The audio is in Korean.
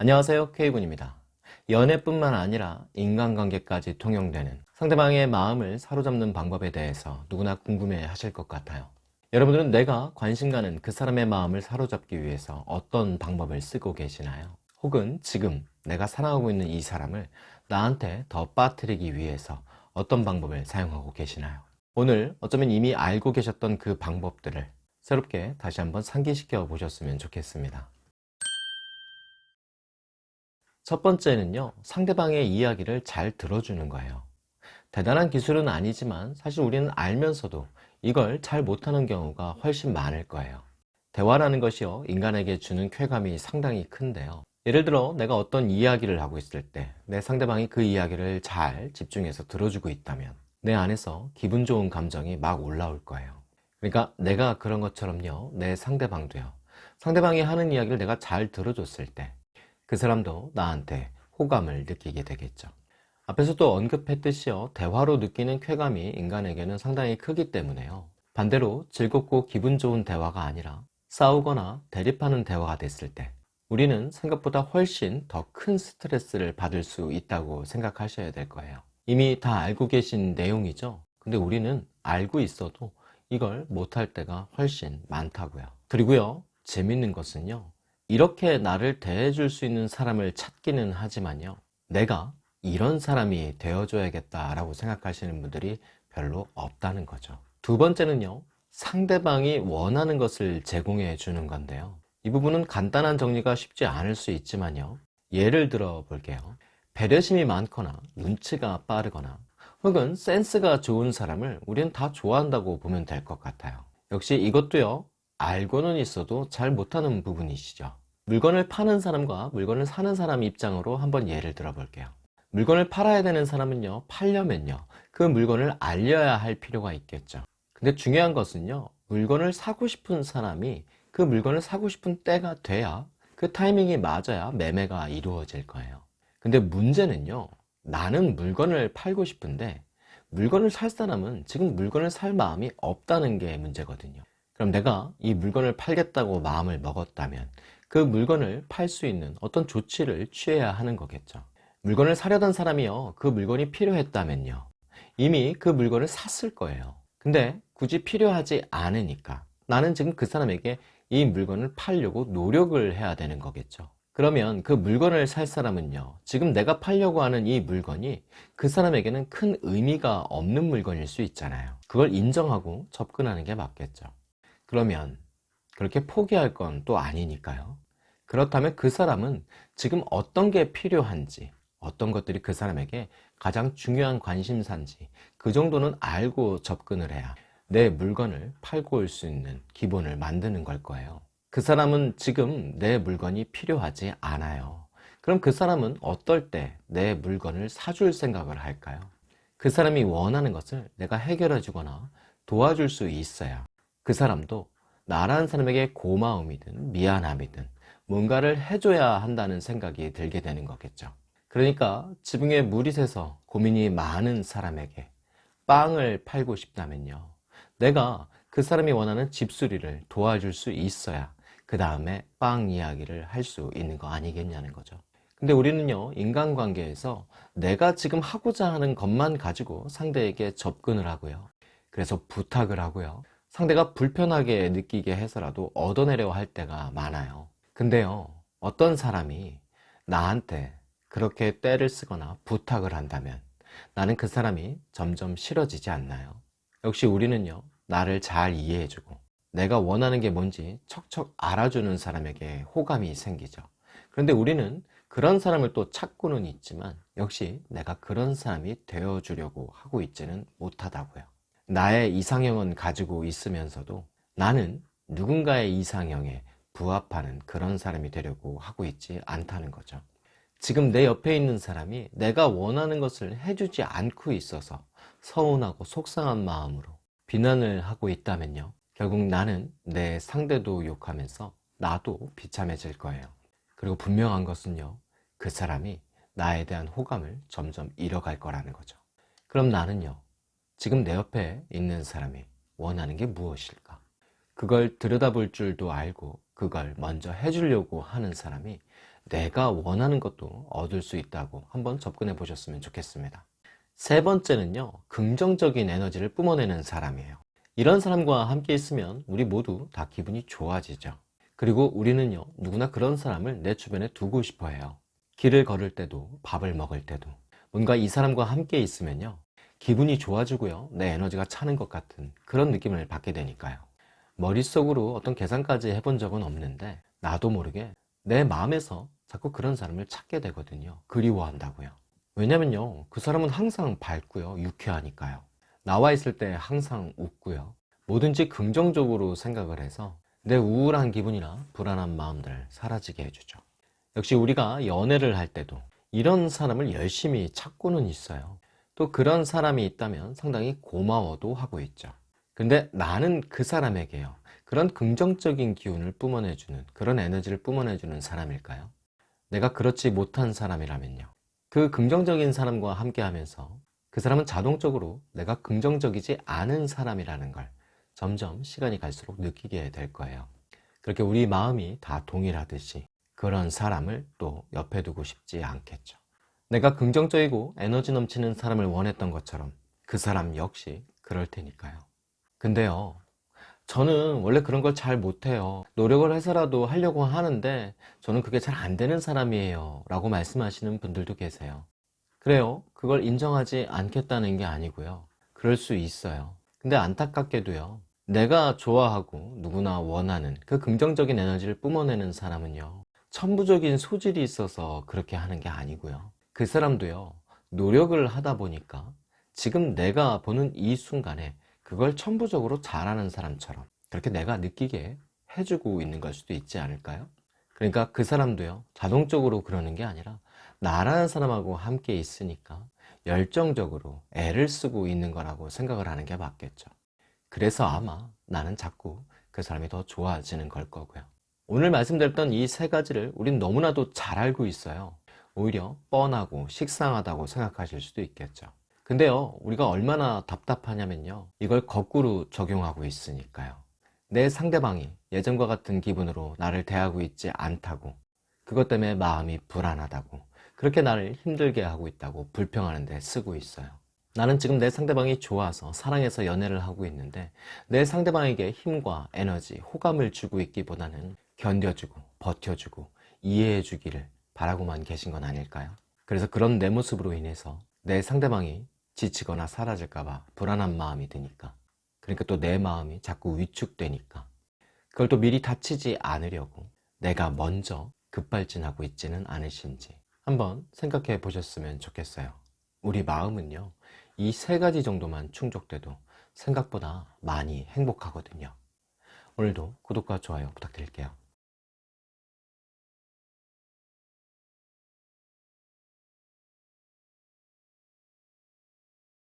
안녕하세요 K군입니다 연애뿐만 아니라 인간관계까지 통용되는 상대방의 마음을 사로잡는 방법에 대해서 누구나 궁금해 하실 것 같아요 여러분들은 내가 관심 가는 그 사람의 마음을 사로잡기 위해서 어떤 방법을 쓰고 계시나요? 혹은 지금 내가 사랑하고 있는 이 사람을 나한테 더 빠뜨리기 위해서 어떤 방법을 사용하고 계시나요? 오늘 어쩌면 이미 알고 계셨던 그 방법들을 새롭게 다시 한번 상기시켜 보셨으면 좋겠습니다 첫 번째는요 상대방의 이야기를 잘 들어주는 거예요. 대단한 기술은 아니지만 사실 우리는 알면서도 이걸 잘 못하는 경우가 훨씬 많을 거예요. 대화라는 것이요 인간에게 주는 쾌감이 상당히 큰데요. 예를 들어 내가 어떤 이야기를 하고 있을 때 내 상대방이 그 이야기를 잘 집중해서 들어주고 있다면 내 안에서 기분 좋은 감정이 막 올라올 거예요. 그러니까 내가 그런 것처럼요 내 상대방도요. 상대방이 하는 이야기를 내가 잘 들어줬을 때 그 사람도 나한테 호감을 느끼게 되겠죠. 앞에서도 언급했듯이요 대화로 느끼는 쾌감이 인간에게는 상당히 크기 때문에요. 반대로 즐겁고 기분 좋은 대화가 아니라 싸우거나 대립하는 대화가 됐을 때 우리는 생각보다 훨씬 더 큰 스트레스를 받을 수 있다고 생각하셔야 될 거예요. 이미 다 알고 계신 내용이죠? 근데 우리는 알고 있어도 이걸 못할 때가 훨씬 많다고요. 그리고요 재밌는 것은요 이렇게 나를 대해줄 수 있는 사람을 찾기는 하지만요. 내가 이런 사람이 되어줘야겠다 라고 생각하시는 분들이 별로 없다는 거죠. 두 번째는요. 상대방이 원하는 것을 제공해 주는 건데요. 이 부분은 간단한 정리가 쉽지 않을 수 있지만요. 예를 들어 볼게요. 배려심이 많거나 눈치가 빠르거나 혹은 센스가 좋은 사람을 우리는 다 좋아한다고 보면 될 것 같아요. 역시 이것도요 알고는 있어도 잘 못하는 부분이시죠. 물건을 파는 사람과 물건을 사는 사람 입장으로 한번 예를 들어 볼게요. 물건을 팔아야 되는 사람은요 팔려면요 그 물건을 알려야 할 필요가 있겠죠. 근데 중요한 것은요 물건을 사고 싶은 사람이 그 물건을 사고 싶은 때가 돼야 그 타이밍이 맞아야 매매가 이루어질 거예요. 근데 문제는요 나는 물건을 팔고 싶은데 물건을 살 사람은 지금 물건을 살 마음이 없다는 게 문제거든요 그럼 내가 이 물건을 팔겠다고 마음을 먹었다면 그 물건을 팔 수 있는 어떤 조치를 취해야 하는 거겠죠. 물건을 사려던 사람이요. 그 물건이 필요했다면요. 이미 그 물건을 샀을 거예요. 근데 굳이 필요하지 않으니까 나는 지금 그 사람에게 이 물건을 팔려고 노력을 해야 되는 거겠죠. 그러면 그 물건을 살 사람은요. 지금 내가 팔려고 하는 이 물건이 그 사람에게는 큰 의미가 없는 물건일 수 있잖아요. 그걸 인정하고 접근하는 게 맞겠죠 그러면 그렇게 포기할 건 또 아니니까요. 그렇다면 그 사람은 지금 어떤 게 필요한지 어떤 것들이 그 사람에게 가장 중요한 관심사인지 그 정도는 알고 접근을 해야 내 물건을 팔고 올 수 있는 기본을 만드는 걸 거예요. 그 사람은 지금 내 물건이 필요하지 않아요. 그럼 그 사람은 어떨 때 내 물건을 사줄 생각을 할까요? 그 사람이 원하는 것을 내가 해결해 주거나 도와줄 수 있어야 그 사람도 나라는 사람에게 고마움이든 미안함이든 뭔가를 해줘야 한다는 생각이 들게 되는 거겠죠. 그러니까 지붕에 물이 새서 고민이 많은 사람에게 빵을 팔고 싶다면요. 내가 그 사람이 원하는 집수리를 도와줄 수 있어야 그 다음에 빵 이야기를 할 수 있는 거 아니겠냐는 거죠. 근데 우리는요 인간관계에서 내가 지금 하고자 하는 것만 가지고 상대에게 접근을 하고요. 그래서 부탁을 하고요 상대가 불편하게 느끼게 해서라도 얻어내려 할 때가 많아요. 근데요 어떤 사람이 나한테 그렇게 때를 쓰거나 부탁을 한다면 나는 그 사람이 점점 싫어지지 않나요? 역시 우리는요 나를 잘 이해해주고 내가 원하는 게 뭔지 척척 알아주는 사람에게 호감이 생기죠. 그런데 우리는 그런 사람을 또 찾고는 있지만 역시 내가 그런 사람이 되어주려고 하고 있지는 못하다고요 나의 이상형은 가지고 있으면서도 나는 누군가의 이상형에 부합하는 그런 사람이 되려고 하고 있지 않다는 거죠. 지금 내 옆에 있는 사람이 내가 원하는 것을 해주지 않고 있어서 서운하고 속상한 마음으로 비난을 하고 있다면요. 결국 나는 내 상대도 욕하면서 나도 비참해질 거예요. 그리고 분명한 것은요. 그 사람이 나에 대한 호감을 점점 잃어갈 거라는 거죠. 그럼 나는요 지금 내 옆에 있는 사람이 원하는 게 무엇일까 그걸 들여다볼 줄도 알고 그걸 먼저 해주려고 하는 사람이 내가 원하는 것도 얻을 수 있다고 한번 접근해 보셨으면 좋겠습니다. 세 번째는요, 긍정적인 에너지를 뿜어내는 사람이에요. 이런 사람과 함께 있으면 우리 모두 다 기분이 좋아지죠. 그리고 우리는요, 누구나 그런 사람을 내 주변에 두고 싶어 해요. 길을 걸을 때도, 밥을 먹을 때도. 뭔가 이 사람과 함께 있으면요, 기분이 좋아지고요, 내 에너지가 차는 것 같은 그런 느낌을 받게 되니까요. 머릿속으로 어떤 계산까지 해본 적은 없는데, 나도 모르게 내 마음에서 자꾸 그런 사람을 찾게 되거든요. 그리워한다고요. 왜냐면요, 그 사람은 항상 밝고요, 유쾌하니까요. 나와 있을 때 항상 웃고요. 뭐든지 긍정적으로 생각을 해서 내 우울한 기분이나 불안한 마음들 사라지게 해주죠. 역시 우리가 연애를 할 때도 이런 사람을 열심히 찾고는 있어요. 또 그런 사람이 있다면 상당히 고마워도 하고 있죠. 근데 나는 그 사람에게요. 그런 긍정적인 기운을 뿜어내주는 그런 에너지를 뿜어내주는 사람일까요? 내가 그렇지 못한 사람이라면요. 그 긍정적인 사람과 함께 하면서 그 사람은 자동적으로 내가 긍정적이지 않은 사람이라는 걸 점점 시간이 갈수록 느끼게 될 거예요. 그렇게 우리 마음이 다 동일하듯이 그런 사람을 또 옆에 두고 싶지 않겠죠. 내가 긍정적이고 에너지 넘치는 사람을 원했던 것처럼 그 사람 역시 그럴 테니까요. 근데요, 저는 원래 그런 걸 잘 못해요. 노력을 해서라도 하려고 하는데 저는 그게 잘 안 되는 사람이에요. 라고 말씀하시는 분들도 계세요. 그래요. 그걸 인정하지 않겠다는 게 아니고요. 그럴 수 있어요. 근데 안타깝게도요. 내가 좋아하고 누구나 원하는 그 긍정적인 에너지를 뿜어내는 사람은요. 천부적인 소질이 있어서 그렇게 하는 게 아니고요. 그 사람도요. 노력을 하다 보니까 지금 내가 보는 이 순간에 그걸 천부적으로 잘하는 사람처럼 그렇게 내가 느끼게 해주고 있는 걸 수도 있지 않을까요? 그러니까 그 사람도요. 자동적으로 그러는 게 아니라 나라는 사람하고 함께 있으니까 열정적으로 애를 쓰고 있는 거라고 생각을 하는 게 맞겠죠. 그래서 아마 나는 자꾸 그 사람이 더 좋아지는 걸 거고요. 오늘 말씀드렸던 이 세 가지를 우린 너무나도 잘 알고 있어요. 오히려 뻔하고 식상하다고 생각하실 수도 있겠죠. 근데요, 우리가 얼마나 답답하냐면요. 이걸 거꾸로 적용하고 있으니까요. 내 상대방이 예전과 같은 기분으로 나를 대하고 있지 않다고, 그것 때문에 마음이 불안하다고, 그렇게 나를 힘들게 하고 있다고 불평하는데 쓰고 있어요. 나는 지금 내 상대방이 좋아서 사랑해서 연애를 하고 있는데 내 상대방에게 힘과 에너지, 호감을 주고 있기보다는 견뎌주고 버텨주고 이해해주기를 바라고만 계신 건 아닐까요? 그래서 그런 내 모습으로 인해서 내 상대방이 지치거나 사라질까봐 불안한 마음이 드니까 그러니까 또 내 마음이 자꾸 위축되니까 그걸 또 미리 다치지 않으려고 내가 먼저 급발진하고 있지는 않으신지 한번 생각해 보셨으면 좋겠어요. 우리 마음은요, 이 세 가지 정도만 충족돼도 생각보다 많이 행복하거든요. 오늘도 구독과 좋아요 부탁드릴게요.